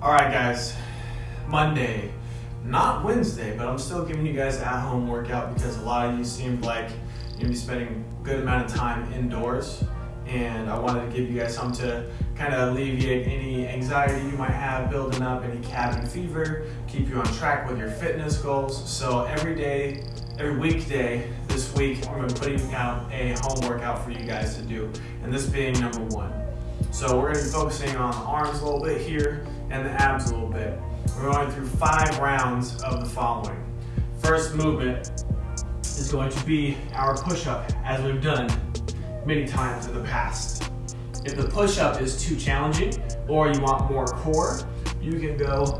All right, guys. Monday, not Wednesday, but I'm still giving you guys at home workout because a lot of you seemed like you're gonna be spending a good amount of time indoors. And I wanted to give you guys something to kind of alleviate any anxiety you might have building up, any cabin fever, keep you on track with your fitness goals. So every day, every weekday this week, I'm gonna be putting out a home workout for you guys to do. And this being number one. So we're gonna be focusing on the arms a little bit here and the abs a little bit. We're going through five rounds of the following. First movement is going to be our push-up as we've done many times in the past. If the push-up is too challenging or you want more core, you can go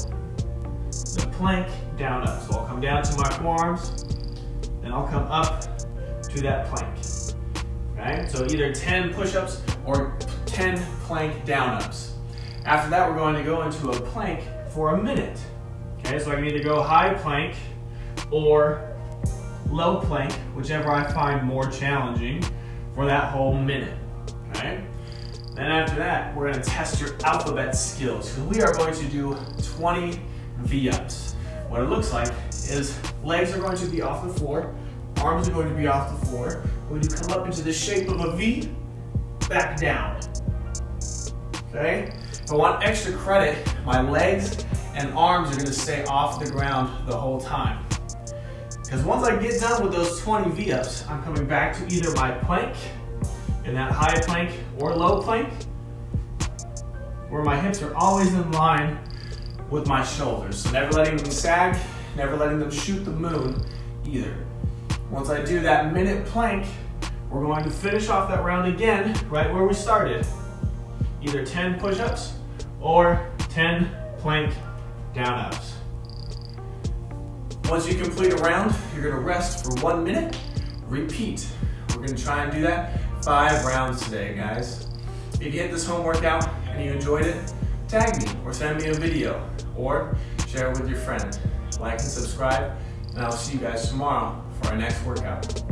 the plank down up. So I'll come down to my forearms, and I'll come up to that plank. Okay, so either 10 push-ups or 10 plank down-ups. After that, we're going to go into a plank for a minute. Okay, so I can either go high plank or low plank, whichever I find more challenging for that whole minute. Okay? Then after that, we're gonna test your alphabet skills. we are going to do 20 V-ups. What it looks like is legs are going to be off the floor, arms are going to be off the floor. We're going to come up into the shape of a V, back down. Okay? If I want extra credit, my legs and arms are gonna stay off the ground the whole time. Because once I get done with those 20 V-ups, I'm coming back to either my plank, in that high plank or low plank, where my hips are always in line with my shoulders. So never letting them sag, never letting them shoot the moon either. Once I do that minute plank, we're going to finish off that round again, right where we started. Either 10 push-ups or 10 plank down-ups. Once you complete a round, you're gonna rest for one minute, repeat. We're gonna try and do that five rounds today, guys. If you hit this home workout and you enjoyed it, tag me or send me a video or share it with your friend. Like and subscribe, and I'll see you guys tomorrow for our next workout.